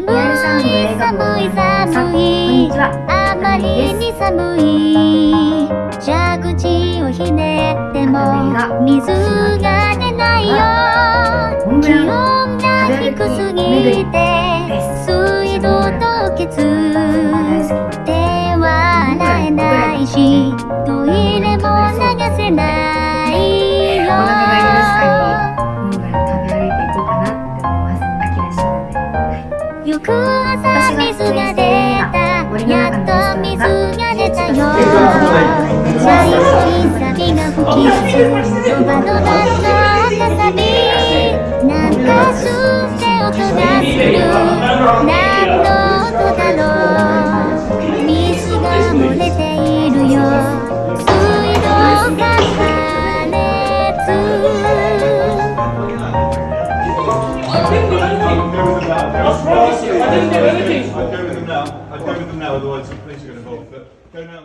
い寒い寒い。あまりに寒い。蛇口をひねっても水が出ないよ。気温が低すぎて水道凍結。手は洗えないしトイレも流せない翌朝水が出た。やっと水が出た。よ茶色いサビが吹きドバドバとかさびなんか吸って音がする何の I didn't do anything. I'll you? I didn't do anything. I'd go with them now. I'd go with them now, otherwise the police are going to involve. But go now.